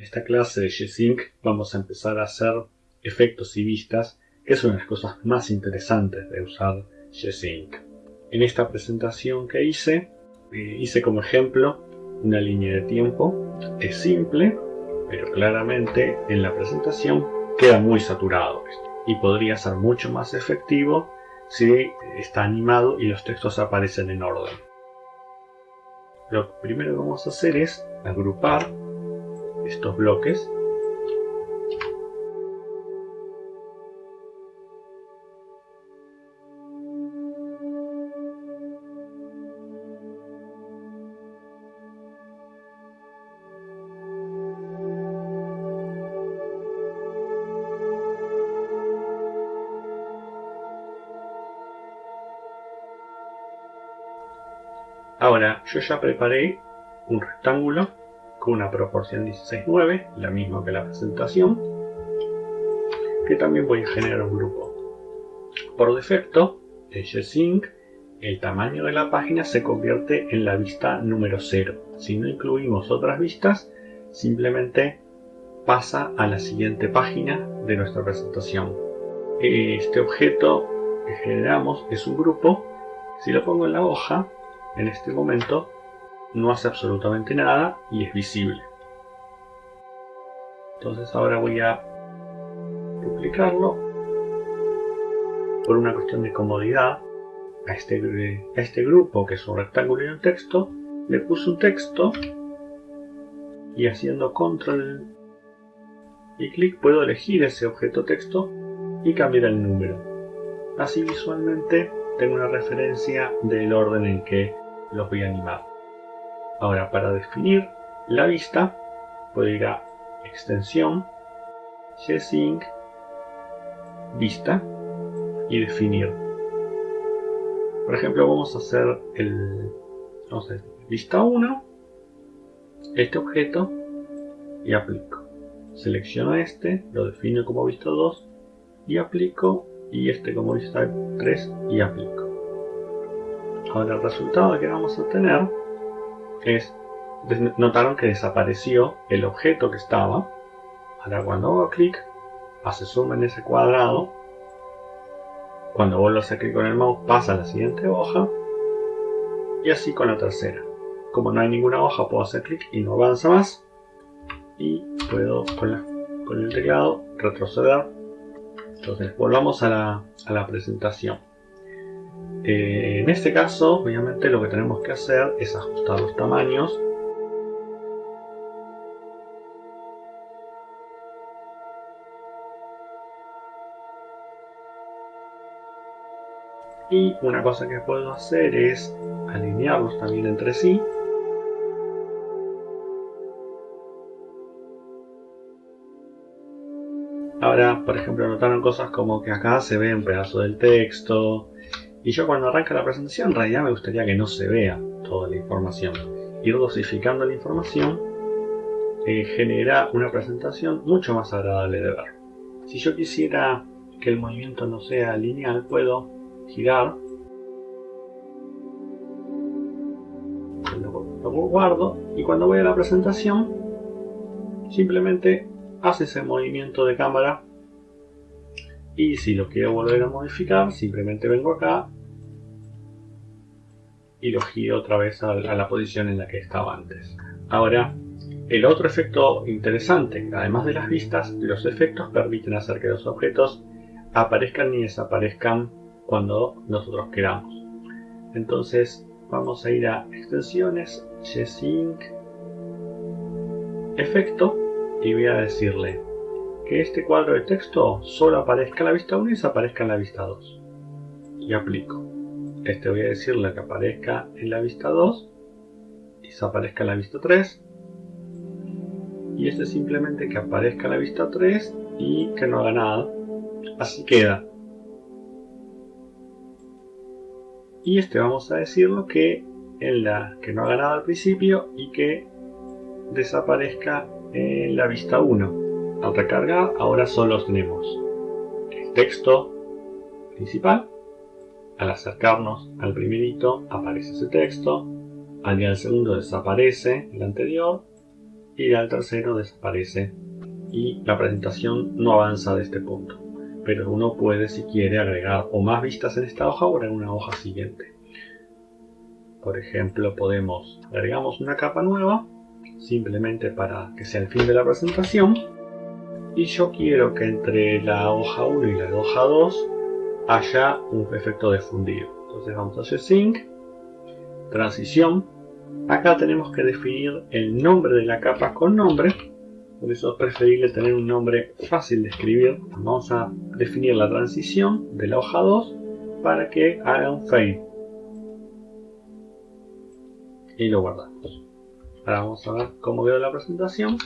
Esta clase de G-Sync vamos a empezar a hacer efectos y vistas, que es una de las cosas más interesantes de usar G-Sync. En esta presentación que hice, eh, hice como ejemplo una línea de tiempo. Es simple, pero claramente en la presentación queda muy saturado y podría ser mucho más efectivo si está animado y los textos aparecen en orden. Lo primero que vamos a hacer es agrupar estos bloques. Ahora, yo ya preparé un rectángulo con una proporción 16-9, la misma que la presentación, que también voy a generar un grupo. Por defecto, en G-Sync, el tamaño de la página se convierte en la vista número 0. Si no incluimos otras vistas, simplemente pasa a la siguiente página de nuestra presentación. Este objeto que generamos es un grupo. Si lo pongo en la hoja, en este momento no hace absolutamente nada y es visible. Entonces ahora voy a duplicarlo por una cuestión de comodidad. A este, a este grupo que es un rectángulo y un texto le puse un texto y haciendo control y clic puedo elegir ese objeto texto y cambiar el número. Así visualmente tengo una referencia del orden en que los voy a animar Ahora, para definir la vista, puedo ir a Extensión, G-Sync, Vista y definir. Por ejemplo, vamos a hacer el vamos a vista 1, este objeto y aplico. Selecciono este, lo defino como vista 2 y aplico y este como vista 3 y aplico. Ahora el resultado que vamos a tener es, notaron que desapareció el objeto que estaba. Ahora cuando hago clic, hace zoom en ese cuadrado. Cuando vuelvo a hacer clic con el mouse, pasa a la siguiente hoja. Y así con la tercera. Como no hay ninguna hoja, puedo hacer clic y no avanza más. Y puedo con, con el teclado retroceder. Entonces volvamos a la, a la presentación. Eh, en este caso, obviamente lo que tenemos que hacer es ajustar los tamaños Y una cosa que puedo hacer es alinearlos también entre sí. Ahora, por ejemplo, notaron cosas como que acá se ve un pedazo del texto, y yo cuando arranca la presentación, en realidad me gustaría que no se vea toda la información. Ir dosificando la información eh, genera una presentación mucho más agradable de ver. Si yo quisiera que el movimiento no sea lineal, puedo girar, lo guardo y cuando voy a la presentación simplemente hace ese movimiento de cámara y si lo quiero volver a modificar simplemente vengo acá y lo giro otra vez a, la posición en la que estaba antes. Ahora el otro efecto interesante además de las vistas los efectos permiten hacer que los objetos aparezcan y desaparezcan cuando nosotros queramos. Entonces vamos a ir a extensiones G-Sync efecto y voy a decirle que este cuadro de texto solo aparezca en la vista 1 y desaparezca en la vista 2. Y aplico. Este voy a decirle que aparezca en la vista 2 y desaparezca en la vista 3. Y este simplemente que aparezca en la vista 3 y que no haga nada. Así queda. Y este vamos a decirlo que en la que no haga nada al principio y que desaparezca en la vista 1 al recargar ahora solo tenemos el texto principal. Al acercarnos al primerito aparece ese texto. Al ir al segundo desaparece el anterior. y al tercero desaparece y la presentación no avanza de este punto. Pero uno puede, si quiere, agregar o más vistas en esta hoja o en una hoja siguiente. Por ejemplo, podemos agregamos una capa nueva simplemente para que sea el fin de la presentación y yo quiero que entre la hoja 1 y la hoja 2 haya un efecto de fundido. Entonces vamos a hacer sync, transición. Acá tenemos que definir el nombre de la capa con nombre. Por eso es preferible tener un nombre fácil de escribir. Vamos a definir la transición de la hoja 2 para que haga un fade. Y lo guardamos. Ahora vamos a ver cómo quedó la presentación.